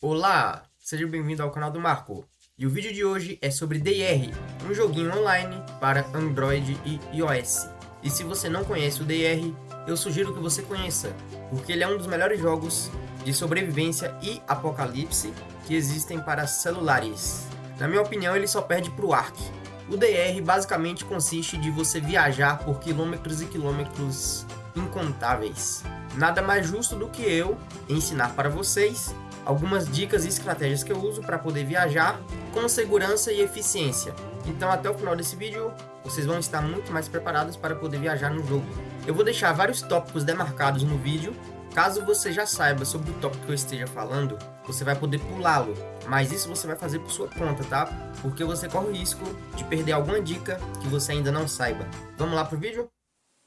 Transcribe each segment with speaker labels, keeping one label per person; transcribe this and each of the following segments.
Speaker 1: Olá, seja bem-vindo ao canal do Marco. E o vídeo de hoje é sobre DR, um joguinho online para Android e iOS. E se você não conhece o DR, eu sugiro que você conheça, porque ele é um dos melhores jogos de sobrevivência e apocalipse que existem para celulares. Na minha opinião, ele só perde para o Ark. O DR basicamente consiste de você viajar por quilômetros e quilômetros incontáveis. Nada mais justo do que eu ensinar para vocês algumas dicas e estratégias que eu uso para poder viajar com segurança e eficiência. Então até o final desse vídeo vocês vão estar muito mais preparados para poder viajar no jogo. Eu vou deixar vários tópicos demarcados no vídeo, caso você já saiba sobre o tópico que eu esteja falando, você vai poder pulá-lo, mas isso você vai fazer por sua conta, tá? Porque você corre o risco de perder alguma dica que você ainda não saiba. Vamos lá pro vídeo?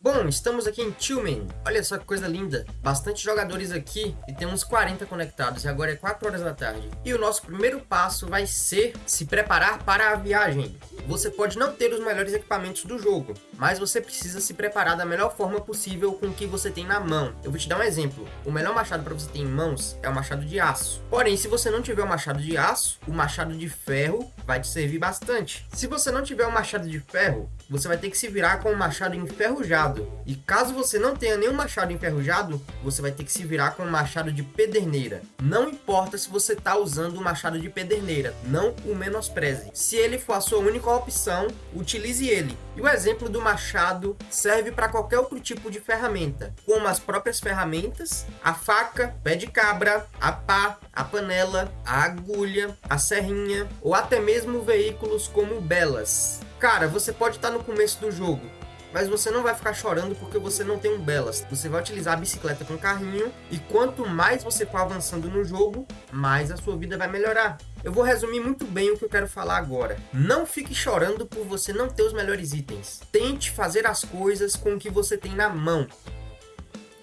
Speaker 1: Bom, estamos aqui em Tillman. Olha só que coisa linda. Bastante jogadores aqui e tem uns 40 conectados. E agora é 4 horas da tarde. E o nosso primeiro passo vai ser se preparar para a viagem. Você pode não ter os melhores equipamentos do jogo, mas você precisa se preparar da melhor forma possível com o que você tem na mão. Eu vou te dar um exemplo. O melhor machado para você ter em mãos é o machado de aço. Porém, se você não tiver o machado de aço, o machado de ferro vai te servir bastante. Se você não tiver o machado de ferro, você vai ter que se virar com o machado enferrujado. E caso você não tenha nenhum machado enferrujado, você vai ter que se virar com o machado de pederneira. Não importa se você está usando o machado de pederneira, não o menospreze. Se ele for a sua única opção, utilize ele. E o exemplo do machado serve para qualquer outro tipo de ferramenta, como as próprias ferramentas, a faca, pé de cabra, a pá, a panela, a agulha, a serrinha ou até mesmo veículos como belas. Cara, você pode estar no começo do jogo, mas você não vai ficar chorando porque você não tem um Belas. Você vai utilizar a bicicleta com carrinho e quanto mais você for avançando no jogo, mais a sua vida vai melhorar. Eu vou resumir muito bem o que eu quero falar agora. Não fique chorando por você não ter os melhores itens. Tente fazer as coisas com o que você tem na mão.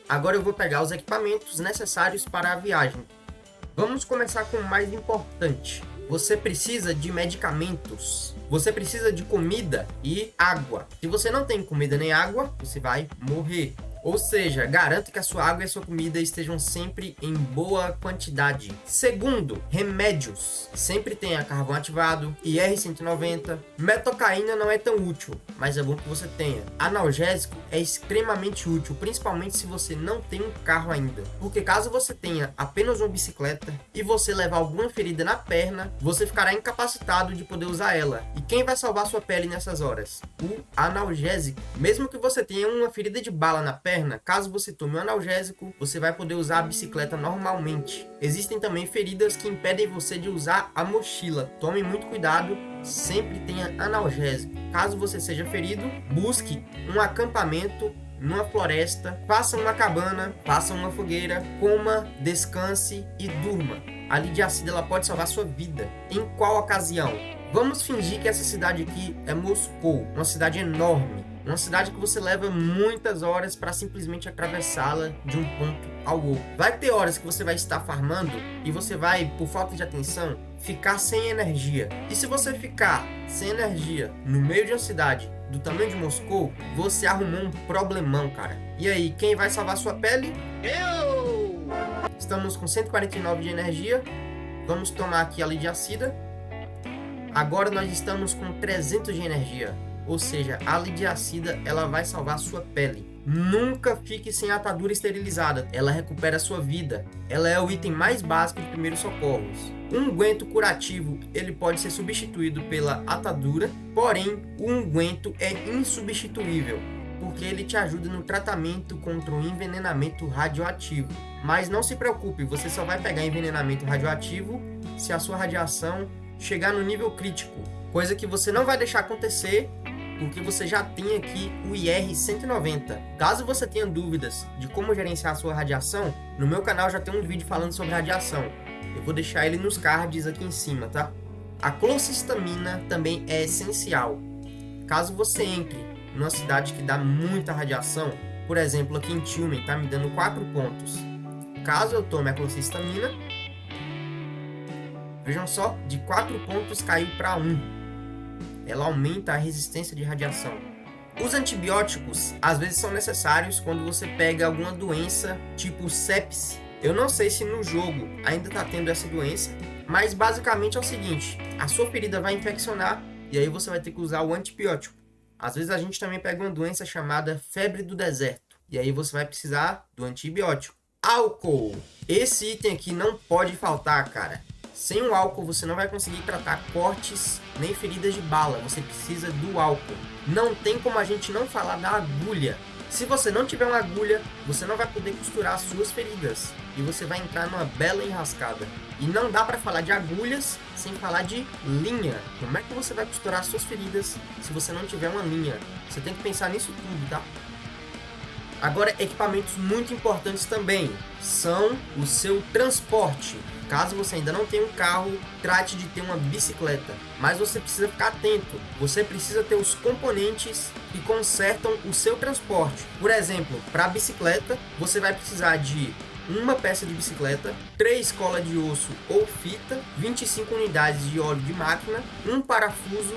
Speaker 1: Agora eu vou pegar os equipamentos necessários para a viagem. Vamos começar com o mais importante. Você precisa de medicamentos. Você precisa de comida e água. Se você não tem comida nem água, você vai morrer. Ou seja, garanta que a sua água e a sua comida estejam sempre em boa quantidade. Segundo, remédios. Sempre tenha carvão ativado, IR-190. Metocaína não é tão útil, mas é bom que você tenha. Analgésico é extremamente útil, principalmente se você não tem um carro ainda. Porque caso você tenha apenas uma bicicleta e você levar alguma ferida na perna, você ficará incapacitado de poder usar ela. E quem vai salvar sua pele nessas horas? O analgésico. Mesmo que você tenha uma ferida de bala na perna, perna, caso você tome um analgésico, você vai poder usar a bicicleta normalmente. Existem também feridas que impedem você de usar a mochila. Tome muito cuidado, sempre tenha analgésico. Caso você seja ferido, busque um acampamento numa floresta, faça uma cabana, faça uma fogueira, coma, descanse e durma. A lidiacida ela pode salvar sua vida. Em qual ocasião? Vamos fingir que essa cidade aqui é Moscou, uma cidade enorme. Uma cidade que você leva muitas horas para simplesmente atravessá-la de um ponto ao outro. Vai ter horas que você vai estar farmando e você vai, por falta de atenção, ficar sem energia. E se você ficar sem energia no meio de uma cidade do tamanho de Moscou, você arrumou um problemão, cara. E aí, quem vai salvar sua pele? Eu! Estamos com 149 de energia. Vamos tomar aqui a lidiacida. Agora nós estamos com 300 de energia. Ou seja, a lidiacida ela vai salvar sua pele. Nunca fique sem atadura esterilizada, ela recupera sua vida. Ela é o item mais básico de primeiros socorros. Um unguento curativo ele pode ser substituído pela atadura, porém o unguento é insubstituível, porque ele te ajuda no tratamento contra o envenenamento radioativo. Mas não se preocupe, você só vai pegar envenenamento radioativo se a sua radiação chegar no nível crítico, coisa que você não vai deixar acontecer porque você já tem aqui o IR-190. Caso você tenha dúvidas de como gerenciar a sua radiação, no meu canal já tem um vídeo falando sobre radiação. Eu vou deixar ele nos cards aqui em cima, tá? A clocisamina também é essencial. Caso você entre numa cidade que dá muita radiação, por exemplo, aqui em Tilman, tá me dando 4 pontos. Caso eu tome a clocisamina, vejam só, de 4 pontos caiu para 1 ela aumenta a resistência de radiação. Os antibióticos às vezes são necessários quando você pega alguma doença tipo sepse Eu não sei se no jogo ainda tá tendo essa doença, mas basicamente é o seguinte, a sua ferida vai infeccionar e aí você vai ter que usar o antibiótico. Às vezes a gente também pega uma doença chamada febre do deserto e aí você vai precisar do antibiótico. Álcool. Esse item aqui não pode faltar, cara. Sem o álcool você não vai conseguir tratar cortes nem feridas de bala. Você precisa do álcool. Não tem como a gente não falar da agulha. Se você não tiver uma agulha, você não vai poder costurar as suas feridas. E você vai entrar numa bela enrascada. E não dá para falar de agulhas sem falar de linha. Como é que você vai costurar as suas feridas se você não tiver uma linha? Você tem que pensar nisso tudo, tá? Agora, equipamentos muito importantes também são o seu transporte. Caso você ainda não tenha um carro, trate de ter uma bicicleta. Mas você precisa ficar atento. Você precisa ter os componentes que consertam o seu transporte. Por exemplo, para bicicleta, você vai precisar de uma peça de bicicleta, três colas de osso ou fita, 25 unidades de óleo de máquina, um parafuso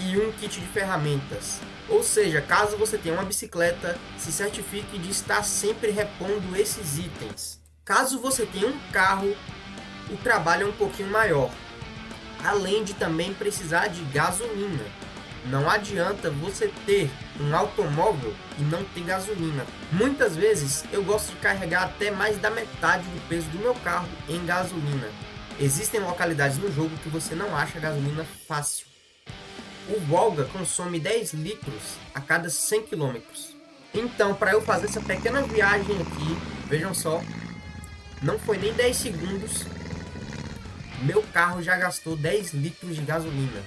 Speaker 1: e um kit de ferramentas. Ou seja, caso você tenha uma bicicleta, se certifique de estar sempre repondo esses itens. Caso você tenha um carro, o trabalho é um pouquinho maior, além de também precisar de gasolina. Não adianta você ter um automóvel e não ter gasolina. Muitas vezes eu gosto de carregar até mais da metade do peso do meu carro em gasolina. Existem localidades no jogo que você não acha gasolina fácil. O Volga consome 10 litros a cada 100 km. Então, para eu fazer essa pequena viagem aqui, vejam só, não foi nem 10 segundos, meu carro já gastou 10 litros de gasolina.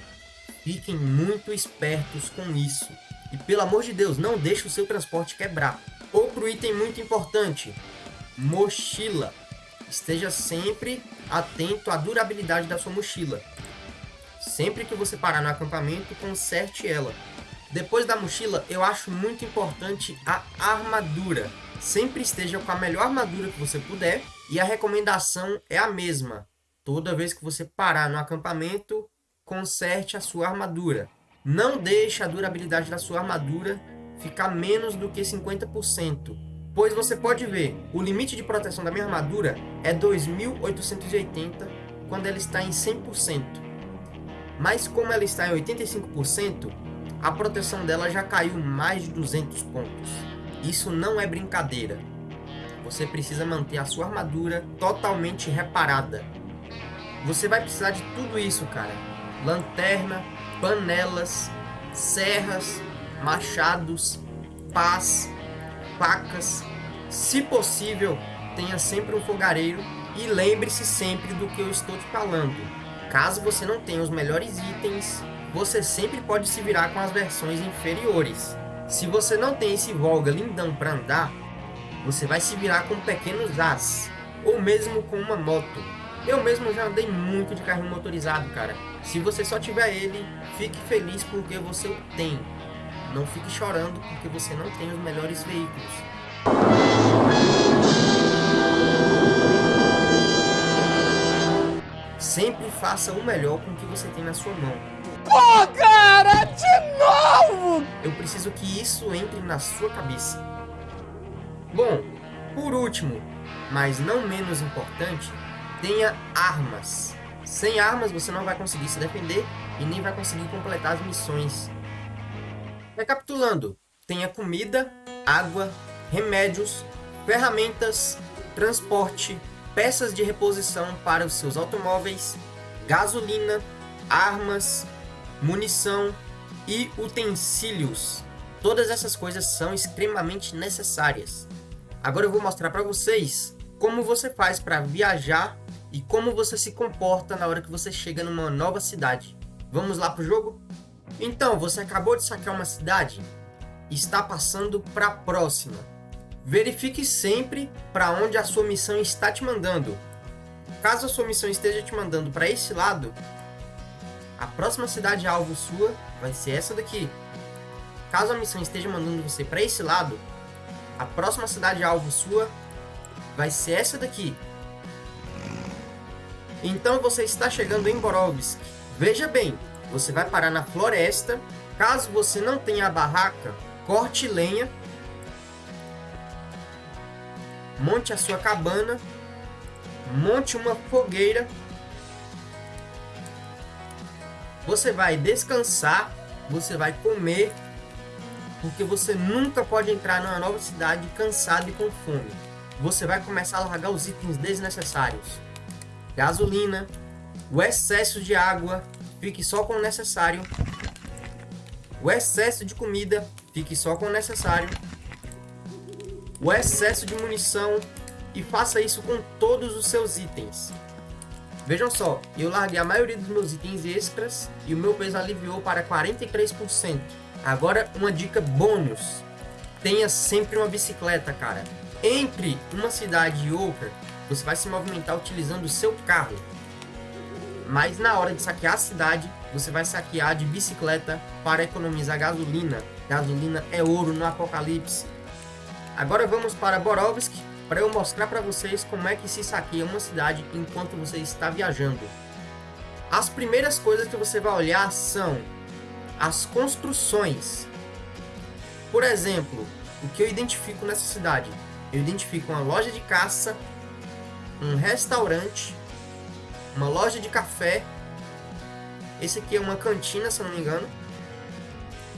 Speaker 1: Fiquem muito espertos com isso. E pelo amor de Deus, não deixe o seu transporte quebrar. Outro item muito importante, mochila. Esteja sempre atento à durabilidade da sua mochila. Sempre que você parar no acampamento, conserte ela. Depois da mochila, eu acho muito importante a armadura. Sempre esteja com a melhor armadura que você puder. E a recomendação é a mesma. Toda vez que você parar no acampamento, conserte a sua armadura. Não deixe a durabilidade da sua armadura ficar menos do que 50%. Pois você pode ver, o limite de proteção da minha armadura é 2880 quando ela está em 100%. Mas como ela está em 85%, a proteção dela já caiu mais de 200 pontos. Isso não é brincadeira. Você precisa manter a sua armadura totalmente reparada. Você vai precisar de tudo isso, cara. Lanterna, panelas, serras, machados, pás, facas. Se possível, tenha sempre um fogareiro e lembre-se sempre do que eu estou te falando. Caso você não tenha os melhores itens, você sempre pode se virar com as versões inferiores. Se você não tem esse Volga lindão para andar, você vai se virar com pequenos As, ou mesmo com uma moto. Eu mesmo já andei muito de carrinho motorizado, cara. Se você só tiver ele, fique feliz porque você o tem. Não fique chorando porque você não tem os melhores veículos. Sempre faça o melhor com o que você tem na sua mão.
Speaker 2: Pô, cara, de novo!
Speaker 1: Eu preciso que isso entre na sua cabeça. Bom, por último, mas não menos importante, tenha armas. Sem armas você não vai conseguir se defender e nem vai conseguir completar as missões. Recapitulando, tenha comida, água, remédios, ferramentas, transporte, peças de reposição para os seus automóveis, gasolina, armas, munição e utensílios. Todas essas coisas são extremamente necessárias. Agora eu vou mostrar para vocês como você faz para viajar e como você se comporta na hora que você chega numa nova cidade. Vamos lá pro jogo? Então, você acabou de sacar uma cidade e está passando para a próxima. Verifique sempre para onde a sua missão está te mandando. Caso a sua missão esteja te mandando para esse lado, a próxima cidade alvo sua vai ser essa daqui. Caso a missão esteja mandando você para esse lado, a próxima cidade alvo sua vai ser essa daqui. Então você está chegando em Borovsk. Veja bem, você vai parar na floresta. Caso você não tenha a barraca, corte lenha monte a sua cabana monte uma fogueira. Você vai descansar, você vai comer, porque você nunca pode entrar numa nova cidade cansado e com fome. Você vai começar a largar os itens desnecessários. Gasolina, o excesso de água, fique só com o necessário. O excesso de comida, fique só com o necessário. O excesso de munição e faça isso com todos os seus itens. Vejam só, eu larguei a maioria dos meus itens extras e o meu peso aliviou para 43%. Agora uma dica bônus, tenha sempre uma bicicleta, cara. Entre uma cidade e outra, você vai se movimentar utilizando o seu carro. Mas na hora de saquear a cidade, você vai saquear de bicicleta para economizar gasolina. Gasolina é ouro no apocalipse. Agora vamos para Borovsk, para eu mostrar para vocês como é que se saqueia uma cidade enquanto você está viajando. As primeiras coisas que você vai olhar são as construções. Por exemplo, o que eu identifico nessa cidade? Eu identifico uma loja de caça, um restaurante, uma loja de café. Esse aqui é uma cantina, se não me engano.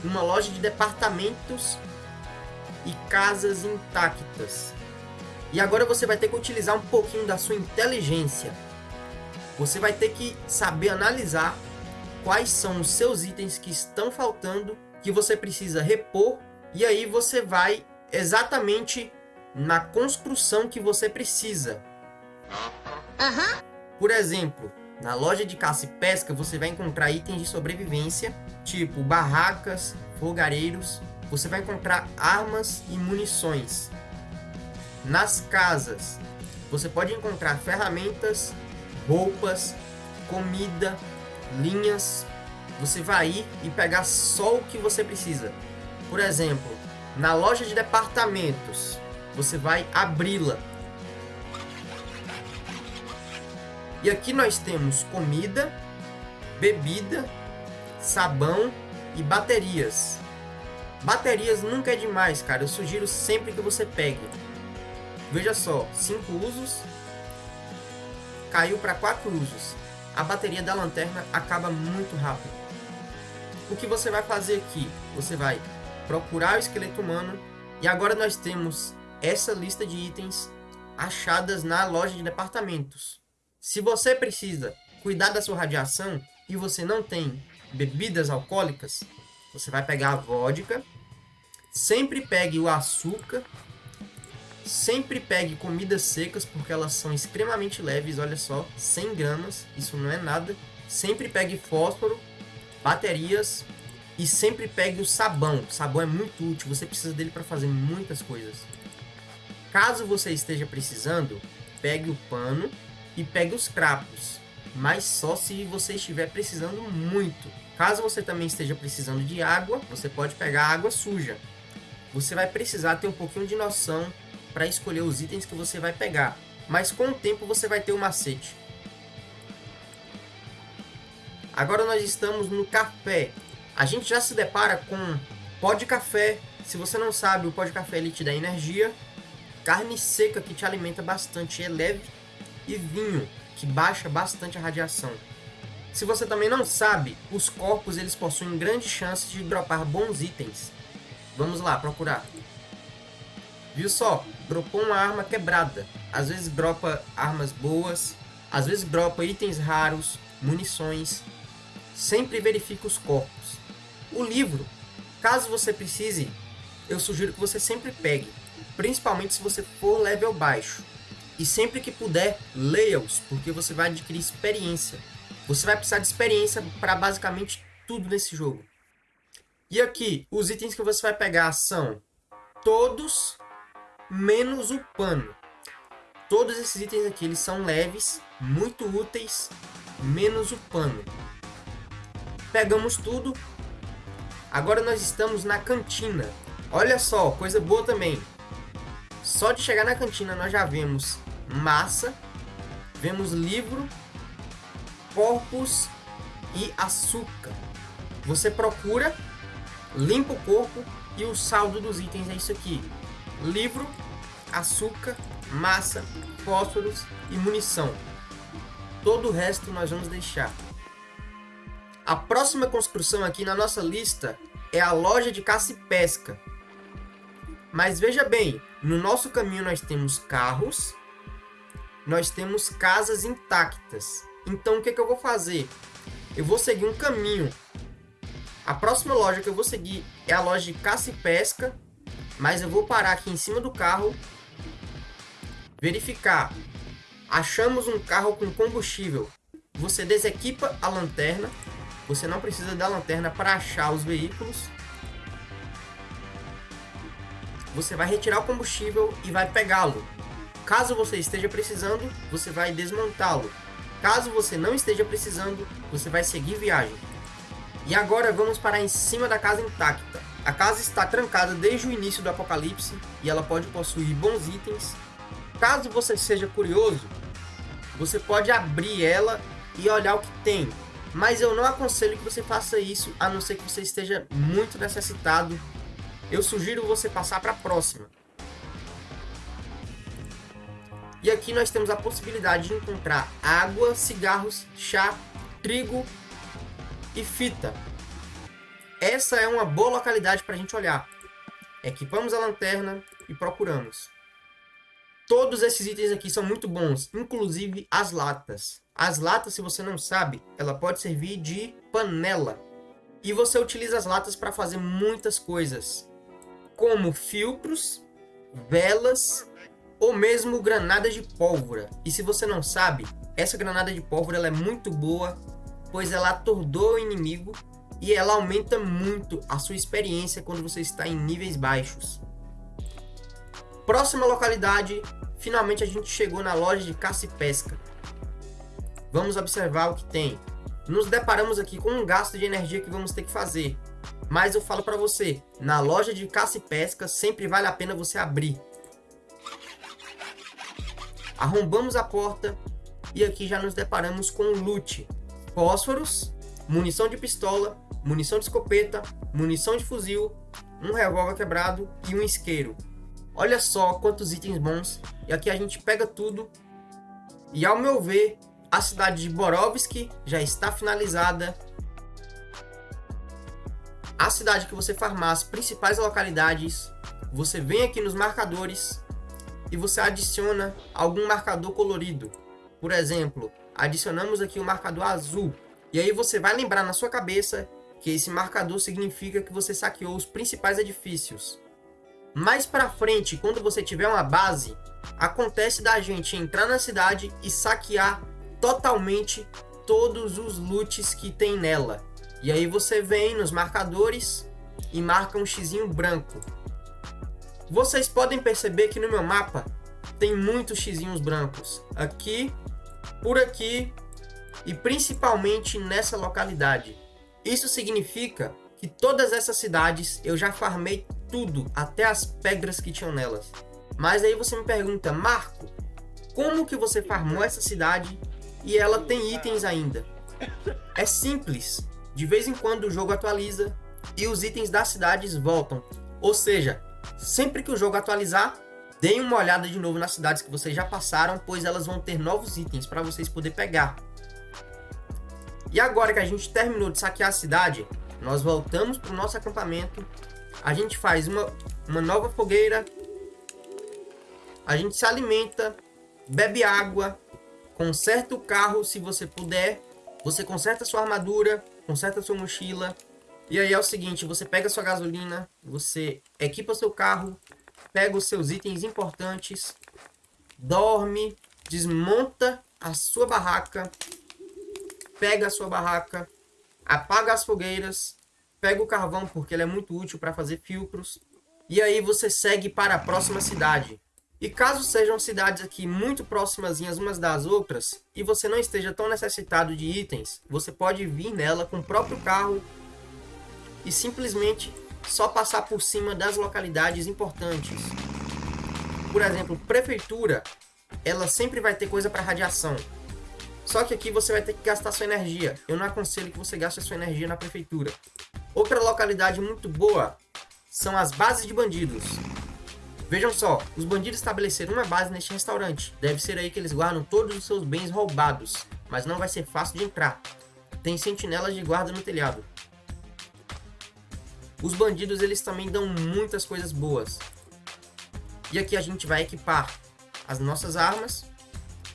Speaker 1: Uma loja de departamentos e casas intactas. E agora você vai ter que utilizar um pouquinho da sua inteligência. Você vai ter que saber analisar quais são os seus itens que estão faltando, que você precisa repor, e aí você vai exatamente na construção que você precisa.
Speaker 3: Aham.
Speaker 1: Por exemplo, na loja de caça e pesca você vai encontrar itens de sobrevivência, tipo barracas, fogareiros, você vai encontrar armas e munições. Nas casas, você pode encontrar ferramentas, roupas, comida, linhas. Você vai ir e pegar só o que você precisa. Por exemplo, na loja de departamentos, você vai abri-la. E aqui nós temos comida, bebida, sabão e baterias. Baterias nunca é demais, cara. Eu sugiro sempre que você pegue. Veja só, 5 usos, caiu para 4 usos. A bateria da lanterna acaba muito rápido. O que você vai fazer aqui? Você vai procurar o esqueleto humano e agora nós temos essa lista de itens achadas na loja de departamentos. Se você precisa cuidar da sua radiação e você não tem bebidas alcoólicas, você vai pegar a vodka, sempre pegue o açúcar Sempre pegue comidas secas, porque elas são extremamente leves, olha só, 100 gramas, isso não é nada. Sempre pegue fósforo, baterias e sempre pegue o sabão. O sabão é muito útil, você precisa dele para fazer muitas coisas. Caso você esteja precisando, pegue o pano e pegue os crapos, mas só se você estiver precisando muito. Caso você também esteja precisando de água, você pode pegar água suja. Você vai precisar ter um pouquinho de noção para escolher os itens que você vai pegar. Mas com o tempo você vai ter o um macete. Agora nós estamos no café. A gente já se depara com pó de café. Se você não sabe, o pó de café ele te dá energia. Carne seca que te alimenta bastante, é leve. E vinho, que baixa bastante a radiação. Se você também não sabe, os corpos eles possuem grande chance de dropar bons itens. Vamos lá, procurar. Viu só? Dropou uma arma quebrada. Às vezes dropa armas boas, às vezes dropa itens raros, munições. Sempre verifique os corpos. O livro, caso você precise, eu sugiro que você sempre pegue, principalmente se você for level baixo. E sempre que puder, leia-os, porque você vai adquirir experiência. Você vai precisar de experiência para basicamente tudo nesse jogo. E aqui, os itens que você vai pegar são todos menos o pano. Todos esses itens aqui eles são leves, muito úteis, menos o pano. Pegamos tudo. Agora nós estamos na cantina. Olha só, coisa boa também. Só de chegar na cantina nós já vemos massa, vemos livro, corpos e açúcar. Você procura, limpa o corpo e o saldo dos itens é isso aqui livro, açúcar, massa fósforos e munição. Todo o resto nós vamos deixar. A próxima construção aqui na nossa lista é a loja de caça e pesca. Mas veja bem, no nosso caminho nós temos carros, nós temos casas intactas. Então o que, que eu vou fazer? Eu vou seguir um caminho. A próxima loja que eu vou seguir é a loja de caça e pesca, mas eu vou parar aqui em cima do carro, verificar. Achamos um carro com combustível. Você desequipa a lanterna. Você não precisa da lanterna para achar os veículos. Você vai retirar o combustível e vai pegá-lo. Caso você esteja precisando, você vai desmontá-lo. Caso você não esteja precisando, você vai seguir viagem. E agora vamos para em cima da casa intacta. A casa está trancada desde o início do apocalipse e ela pode possuir bons itens. Caso você seja curioso, você pode abrir ela e olhar o que tem. Mas eu não aconselho que você faça isso, a não ser que você esteja muito necessitado. Eu sugiro você passar para a próxima. E aqui nós temos a possibilidade de encontrar água, cigarros, chá, trigo e fita. Essa é uma boa localidade para a gente olhar. Equipamos a lanterna e procuramos. Todos esses itens aqui são muito bons, inclusive as latas. As latas, se você não sabe, ela pode servir de panela. E você utiliza as latas para fazer muitas coisas, como filtros, velas ou mesmo granadas de pólvora. E se você não sabe, essa granada de pólvora é muito boa, pois ela atordoa o inimigo e ela aumenta muito a sua experiência quando você está em níveis baixos. Próxima localidade, finalmente a gente chegou na loja de caça e pesca. Vamos observar o que tem. Nos deparamos aqui com um gasto de energia que vamos ter que fazer. Mas eu falo para você, na loja de caça e pesca sempre vale a pena você abrir. Arrombamos a porta e aqui já nos deparamos com loot. Fósforos, munição de pistola, munição de escopeta, munição de fuzil, um revólver quebrado e um isqueiro. Olha só quantos itens bons. E aqui a gente pega tudo. E ao meu ver, a cidade de Borovski já está finalizada. A cidade que você farmar as principais localidades, você vem aqui nos marcadores e você adiciona algum marcador colorido. Por exemplo, adicionamos aqui o um marcador azul. E aí você vai lembrar na sua cabeça que esse marcador significa que você saqueou os principais edifícios. Mais para frente, quando você tiver uma base, acontece da gente entrar na cidade e saquear totalmente todos os loots que tem nela. E aí você vem nos marcadores e marca um xizinho branco. Vocês podem perceber que no meu mapa tem muitos xizinhos brancos. Aqui, por aqui e principalmente nessa localidade. Isso significa que todas essas cidades eu já farmei tudo, até as pedras que tinham nelas. Mas aí você me pergunta, Marco, como que você farmou essa cidade e ela tem itens ainda? É simples, de vez em quando o jogo atualiza e os itens das cidades voltam. Ou seja, Sempre que o jogo atualizar, deem uma olhada de novo nas cidades que vocês já passaram, pois elas vão ter novos itens para vocês poderem pegar. E agora que a gente terminou de saquear a cidade, nós voltamos para o nosso acampamento, a gente faz uma, uma nova fogueira, a gente se alimenta, bebe água, conserta o carro se você puder, você conserta sua armadura, conserta sua mochila, e aí é o seguinte, você pega sua gasolina, você equipa seu carro, pega os seus itens importantes, dorme, desmonta a sua barraca, pega a sua barraca, apaga as fogueiras, pega o carvão porque ele é muito útil para fazer filtros, e aí você segue para a próxima cidade. E caso sejam cidades aqui muito próximas umas das outras, e você não esteja tão necessitado de itens, você pode vir nela com o próprio carro e simplesmente só passar por cima das localidades importantes. Por exemplo, prefeitura, ela sempre vai ter coisa para radiação. Só que aqui você vai ter que gastar sua energia. Eu não aconselho que você gaste sua energia na prefeitura. Outra localidade muito boa são as bases de bandidos. Vejam só, os bandidos estabeleceram uma base neste restaurante. Deve ser aí que eles guardam todos os seus bens roubados, mas não vai ser fácil de entrar. Tem sentinelas de guarda no telhado. Os bandidos eles também dão muitas coisas boas. E aqui a gente vai equipar as nossas armas.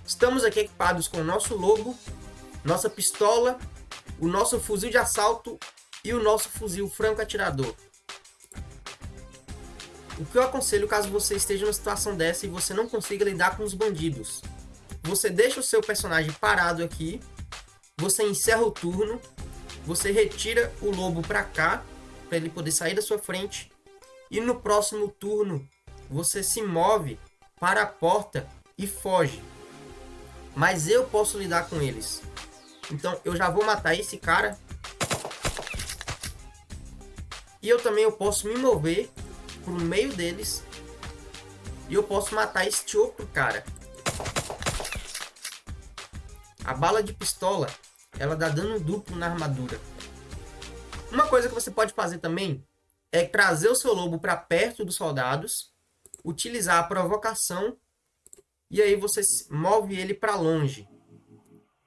Speaker 1: Estamos aqui equipados com o nosso lobo, nossa pistola, o nosso fuzil de assalto e o nosso fuzil franco atirador. O que eu aconselho caso você esteja numa situação dessa e você não consiga lidar com os bandidos? Você deixa o seu personagem parado aqui, você encerra o turno, você retira o lobo para cá, para ele poder sair da sua frente, e no próximo turno você se move para a porta e foge. Mas eu posso lidar com eles. Então eu já vou matar esse cara. E eu também eu posso me mover por meio deles. E eu posso matar este outro cara. A bala de pistola, ela dá dano duplo na armadura. Uma coisa que você pode fazer também é trazer o seu lobo para perto dos soldados, utilizar a provocação e aí você move ele para longe.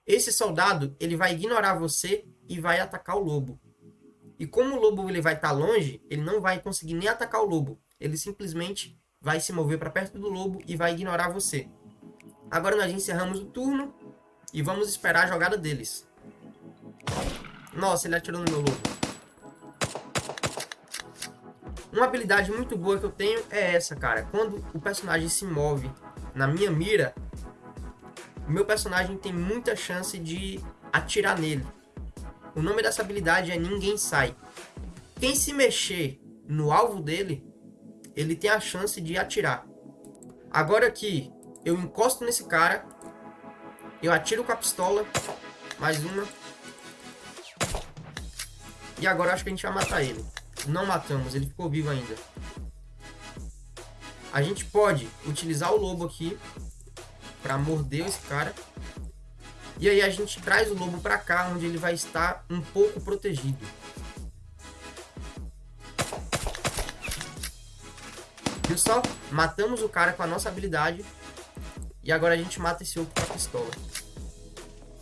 Speaker 1: Esse soldado ele vai ignorar você e vai atacar o lobo. E como o lobo ele vai estar tá longe, ele não vai conseguir nem atacar o lobo. Ele simplesmente vai se mover para perto do lobo e vai ignorar você. Agora nós encerramos o turno e vamos esperar a jogada deles. Nossa, ele atirou no meu lobo. Uma habilidade muito boa que eu tenho é essa, cara. Quando o personagem se move na minha mira, o meu personagem tem muita chance de atirar nele. O nome dessa habilidade é Ninguém Sai. Quem se mexer no alvo dele, ele tem a chance de atirar. Agora que eu encosto nesse cara, eu atiro com a pistola, mais uma. E agora acho que a gente vai matar ele. Não matamos, ele ficou vivo ainda. A gente pode utilizar o lobo aqui para morder esse cara. E aí a gente traz o lobo para cá, onde ele vai estar um pouco protegido. Viu só? Matamos o cara com a nossa habilidade. E agora a gente mata esse outro com a pistola.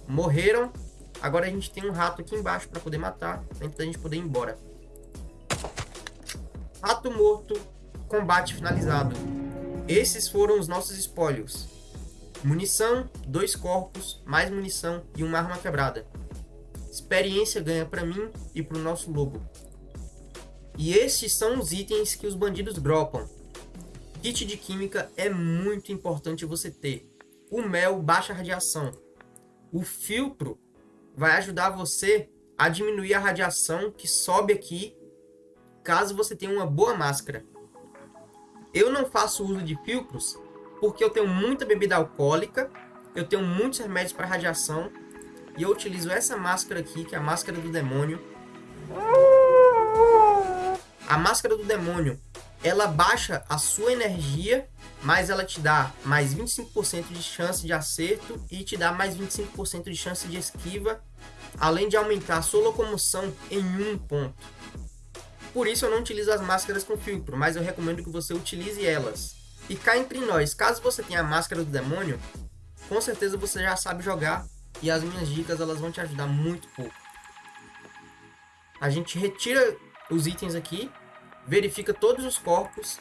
Speaker 1: Morreram. Agora a gente tem um rato aqui embaixo para poder matar. Antes da gente poder ir embora. Rato morto. Combate finalizado. Esses foram os nossos espólios. Munição, dois corpos, mais munição e uma arma quebrada. Experiência ganha para mim e para o nosso lobo. E esses são os itens que os bandidos dropam. Kit de química é muito importante você ter. O mel baixa radiação. O filtro vai ajudar você a diminuir a radiação que sobe aqui caso você tenha uma boa máscara. Eu não faço uso de filtros porque eu tenho muita bebida alcoólica, eu tenho muitos remédios para radiação, e eu utilizo essa máscara aqui, que é a máscara do demônio. A máscara do demônio, ela baixa a sua energia, mas ela te dá mais 25% de chance de acerto e te dá mais 25% de chance de esquiva, além de aumentar a sua locomoção em um ponto. Por isso eu não utilizo as máscaras com filtro, mas eu recomendo que você utilize elas. E cá entre nós, caso você tenha a máscara do demônio, com certeza você já sabe jogar e as minhas dicas elas vão te ajudar muito pouco. A gente retira os itens aqui, verifica todos os corpos,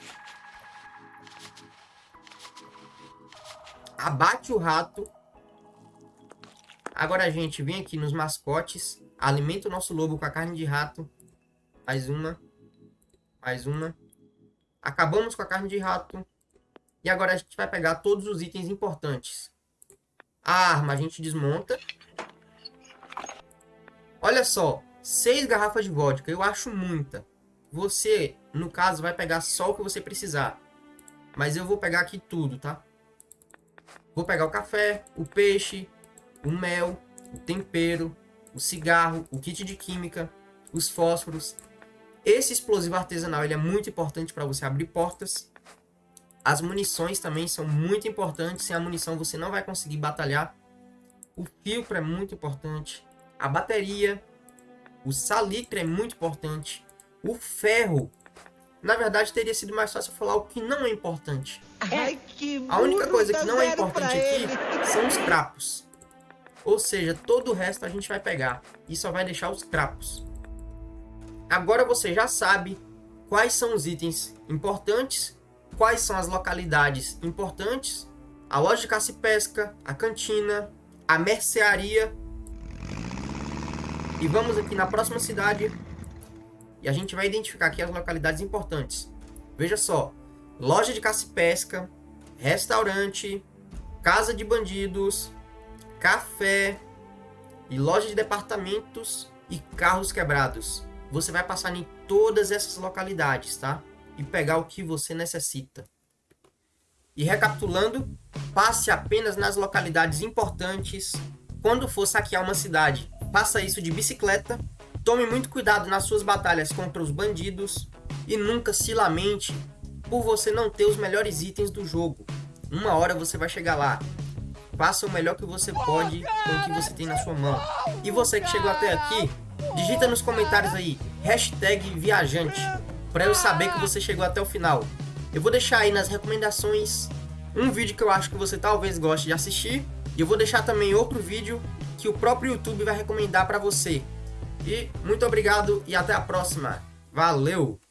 Speaker 1: abate o rato. Agora a gente vem aqui nos mascotes, alimenta o nosso lobo com a carne de rato. Mais uma, mais uma. Acabamos com a carne de rato. E agora a gente vai pegar todos os itens importantes. A arma a gente desmonta. Olha só, seis garrafas de vodka, eu acho muita. Você, no caso, vai pegar só o que você precisar. Mas eu vou pegar aqui tudo, tá? Vou pegar o café, o peixe, o mel, o tempero, o cigarro, o kit de química, os fósforos. Esse explosivo artesanal ele é muito importante para você abrir portas. As munições também são muito importantes. Sem a munição você não vai conseguir batalhar. O filtro é muito importante. A bateria. O salitre é muito importante. O ferro Na verdade, teria sido mais fácil falar o que não é importante.
Speaker 2: Ai, que
Speaker 1: A única coisa
Speaker 2: dá
Speaker 1: que não é importante aqui são os crapos. Ou seja, todo o resto a gente vai pegar e só vai deixar os crapos. Agora você já sabe quais são os itens importantes, quais são as localidades importantes, a loja de caça e pesca, a cantina, a mercearia. E vamos aqui na próxima cidade e a gente vai identificar aqui as localidades importantes. Veja só, loja de caça e pesca, restaurante, casa de bandidos, café e loja de departamentos e carros quebrados. Você vai passar em todas essas localidades, tá? E pegar o que você necessita. E recapitulando, passe apenas nas localidades importantes. Quando for saquear uma cidade, faça isso de bicicleta. Tome muito cuidado nas suas batalhas contra os bandidos. E nunca se lamente por você não ter os melhores itens do jogo. Uma hora você vai chegar lá. Faça o melhor que você pode com o que você tem na sua mão. E você que chegou até aqui, digita nos comentários aí, hashtag viajante, para eu saber que você chegou até o final. Eu vou deixar aí nas recomendações um vídeo que eu acho que você talvez goste de assistir. E eu vou deixar também outro vídeo que o próprio YouTube vai recomendar para você. E muito obrigado e até a próxima. Valeu!